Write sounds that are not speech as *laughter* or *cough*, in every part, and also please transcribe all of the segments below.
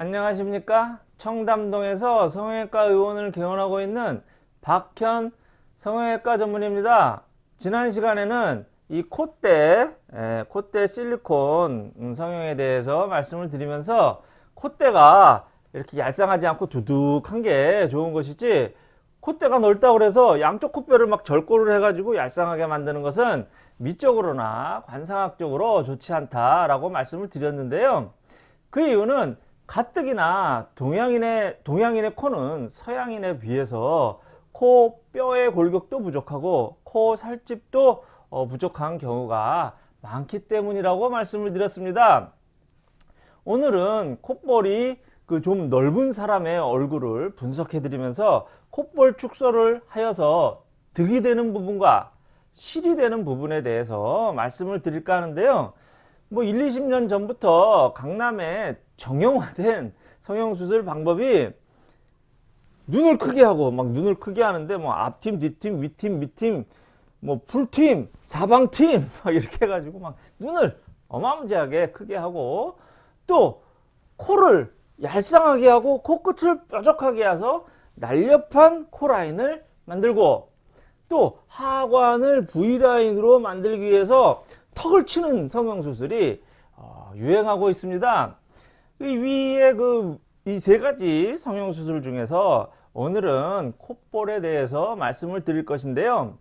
안녕하십니까 청담동에서 성형외과 의원을 개원하고 있는 박현 성형외과 전문입니다 지난 시간에는 이 콧대 에, 콧대 실리콘 음, 성형에 대해서 말씀을 드리면서 콧대가 이렇게 얄쌍하지 않고 두둑한 게 좋은 것이지 콧대가 넓다고 그래서 양쪽 콧뼈를 막 절골을 해가지고 얄쌍하게 만드는 것은 미적으로나 관상학적으로 좋지 않다라고 말씀을 드렸는데요. 그 이유는 가뜩이나 동양인의 동양인의 코는 서양인에 비해서 코 뼈의 골격도 부족하고 코 살집도 어, 부족한 경우가 많기 때문이라고 말씀을 드렸습니다. 오늘은 콧볼이 그 좀 넓은 사람의 얼굴을 분석해 드리면서 콧볼 축소를 하여서 득이 되는 부분과 실이 되는 부분에 대해서 말씀을 드릴까 하는데요. 뭐 1, 20년 전부터 강남에 정형화된 성형수술 방법이 눈을 크게 하고 막 눈을 크게 하는데 뭐 앞팀, 뒤팀, 위팀, 밑팀, 뭐 풀팀, 사방팀 *laughs* 막 이렇게 해가지고 막 눈을 어마무지하게 크게 하고 또 코를 얄쌍하게 하고 코끝을 뾰족하게 해서 날렵한 코라인을 만들고 또 하관을 V라인으로 만들기 위해서 턱을 치는 성형수술이 어, 유행하고 있습니다. 이 위에 그 이 세 가지 성형수술 중에서 오늘은 콧볼에 대해서 말씀을 드릴 것인데요.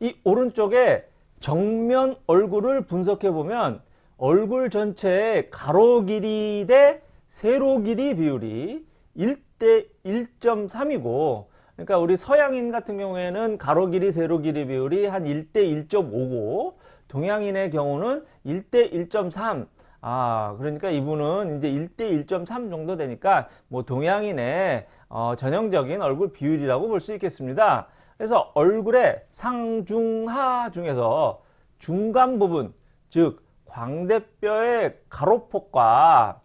이 오른쪽에 정면 얼굴을 분석해 보면 얼굴 전체의 가로 길이 대 세로 길이 비율이 1대 1.3이고 그러니까 우리 서양인 같은 경우에는 가로 길이 세로 길이 비율이 한 1대 1.5고 동양인의 경우는 1대 1.3 아, 그러니까 이분은 이제 1대 1.3 정도 되니까 뭐 동양인의 어, 전형적인 얼굴 비율이라고 볼 수 있겠습니다. 그래서 얼굴의 상중하 중에서 중간 부분, 즉 광대뼈의 가로폭과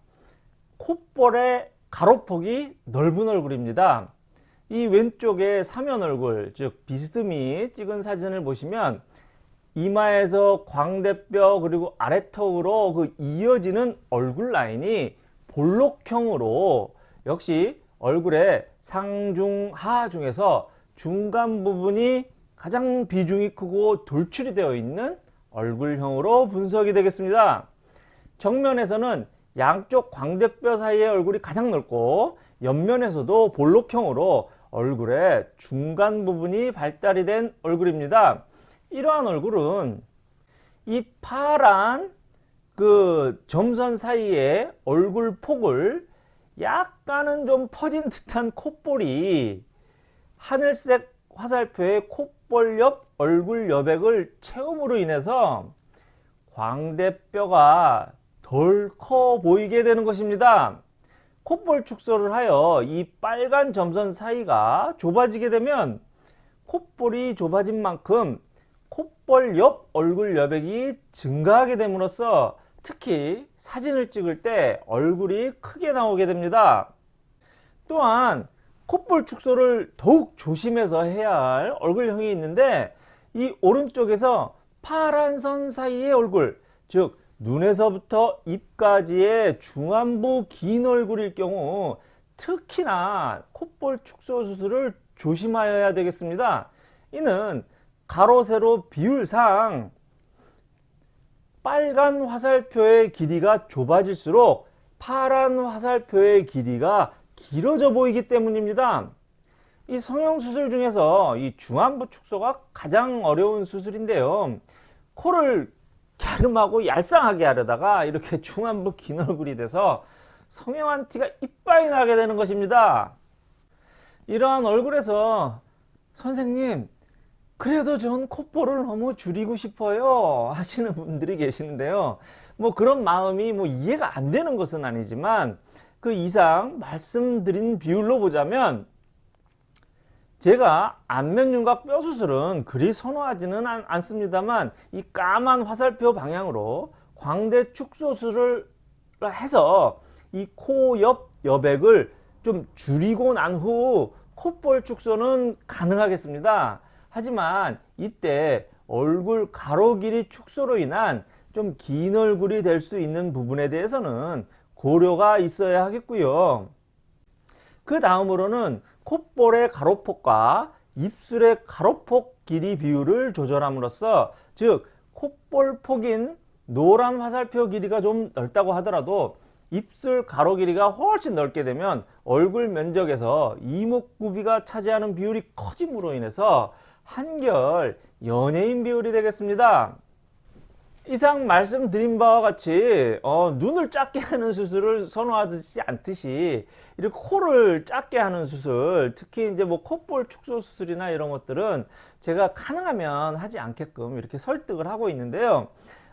콧볼의 가로폭이 넓은 얼굴입니다. 이 왼쪽에 사면 얼굴, 즉 비스듬히 찍은 사진을 보시면 이마에서 광대뼈 그리고 아래턱으로 그 이어지는 얼굴 라인이 볼록형으로 역시 얼굴의 상중하 중에서 중간 부분이 가장 비중이 크고 돌출이 되어 있는 얼굴형으로 분석이 되겠습니다. 정면에서는 양쪽 광대뼈 사이의 얼굴이 가장 넓고 옆면에서도 볼록형으로 얼굴의 중간 부분이 발달이 된 얼굴입니다. 이러한 얼굴은 이 파란 그 점선 사이에 얼굴 폭을 약간은 좀 퍼진 듯한 콧볼이 하늘색 화살표의 콧볼 옆 얼굴 여백을 채움으로 인해서 광대뼈가 덜 커 보이게 되는 것입니다. 콧볼 축소를 하여 이 빨간 점선 사이가 좁아지게 되면 콧볼이 좁아진 만큼 콧볼 옆 얼굴 여백이 증가하게 됨으로써 특히 사진을 찍을 때 얼굴이 크게 나오게 됩니다. 또한 콧볼 축소를 더욱 조심해서 해야 할 얼굴형이 있는데 이 오른쪽에서 파란 선 사이의 얼굴 즉 눈에서부터 입까지의 중안부 긴 얼굴일 경우 특히나 콧볼 축소 수술을 조심하여야 되겠습니다. 이는 가로 세로 비율상 빨간 화살표의 길이가 좁아질수록 파란 화살표의 길이가 길어져 보이기 때문입니다. 이 성형수술 중에서 이 중안부 축소가 가장 어려운 수술인데요. 코를 갸름하고 얄쌍하게 하려다가 이렇게 중안부 긴 얼굴이 돼서 성형한 티가 이빨이 나게 되는 것입니다. 이러한 얼굴에서 선생님 그래도 전 콧볼을 너무 줄이고 싶어요 하시는 분들이 계시는데요. 뭐 그런 마음이 뭐 이해가 안 되는 것은 아니지만 그 이상 말씀드린 비율로 보자면 제가 안면윤곽 뼈 수술은 그리 선호하지는 않, 습니다만이 까만 화살표 방향으로 광대 축소술을 해서 이 코 옆 여백을 좀 줄이고 난 후 콧볼 축소는 가능하겠습니다. 하지만 이때 얼굴 가로 길이 축소로 인한 좀 긴 얼굴이 될 수 있는 부분에 대해서는 고려가 있어야 하겠고요. 그 다음으로는 콧볼의 가로폭과 입술의 가로폭 길이 비율을 조절함으로써 즉 콧볼 폭인 노란 화살표 길이가 좀 넓다고 하더라도 입술 가로 길이가 훨씬 넓게 되면 얼굴 면적에서 이목구비가 차지하는 비율이 커짐으로 인해서 한결 연예인 비율이 되겠습니다. 이상 말씀드린 바와 같이 어, 눈을 작게 하는 수술을 선호하지 않듯이 이렇게 코를 작게 하는 수술 특히 이제 뭐 콧볼 축소 수술이나 이런 것들은 제가 가능하면 하지 않게끔 이렇게 설득을 하고 있는데요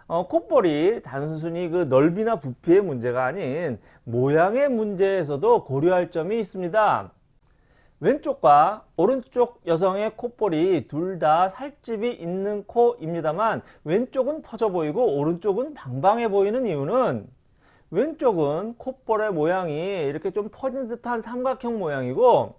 어, 콧볼이 단순히 그 넓이나 부피의 문제가 아닌 모양의 문제에서도 고려할 점이 있습니다 왼쪽과 오른쪽 여성의 콧볼이 둘 다 살집이 있는 코입니다만 왼쪽은 퍼져 보이고 오른쪽은 방방해 보이는 이유는 왼쪽은 콧볼의 모양이 이렇게 좀 퍼진 듯한 삼각형 모양이고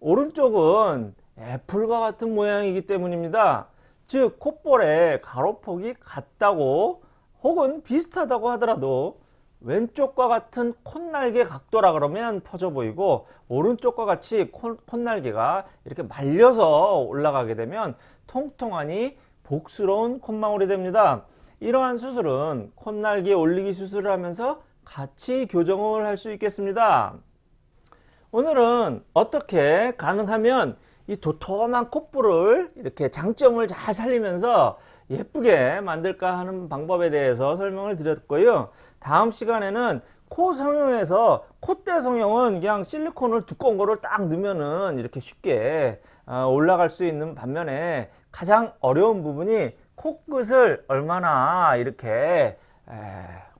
오른쪽은 애플과 같은 모양이기 때문입니다. 즉 콧볼의 가로폭이 같다고 혹은 비슷하다고 하더라도 왼쪽과 같은 콧날개 각도라 그러면 퍼져 보이고 오른쪽과 같이 콧, 콧날개가 이렇게 말려서 올라가게 되면 통통하니 복스러운 콧망울이 됩니다. 이러한 수술은 콧날개 올리기 수술을 하면서 같이 교정을 할 수 있겠습니다. 오늘은 어떻게 가능하면 이 도톰한 콧볼을 이렇게 장점을 잘 살리면서 예쁘게 만들까 하는 방법에 대해서 설명을 드렸고요. 다음 시간에는 코 성형에서 콧대 성형은 그냥 실리콘을 두꺼운 거를 딱 넣으면은 이렇게 쉽게 어, 올라갈 수 있는 반면에 가장 어려운 부분이 코끝을 얼마나 이렇게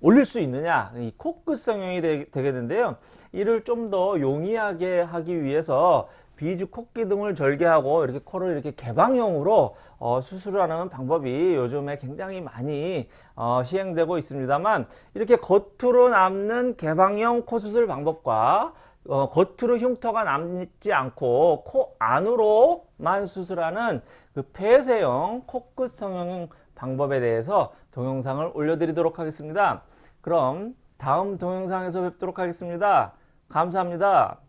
올릴 수 있느냐 이 코끝 성형이 되, 되겠는데요 이를 좀 더 용이하게 하기 위해서 비주 콧기둥을 절개하고 이렇게 코를 이렇게 개방형으로 어, 수술하는 방법이 요즘에 굉장히 많이 어, 시행되고 있습니다만 이렇게 겉으로 남는 개방형 코 수술 방법과 어, 겉으로 흉터가 남지 않고 코 안으로만 수술하는 그 폐쇄형 코끝 성형 방법에 대해서 동영상을 올려드리도록 하겠습니다. 그럼 다음 동영상에서 뵙도록 하겠습니다. 감사합니다.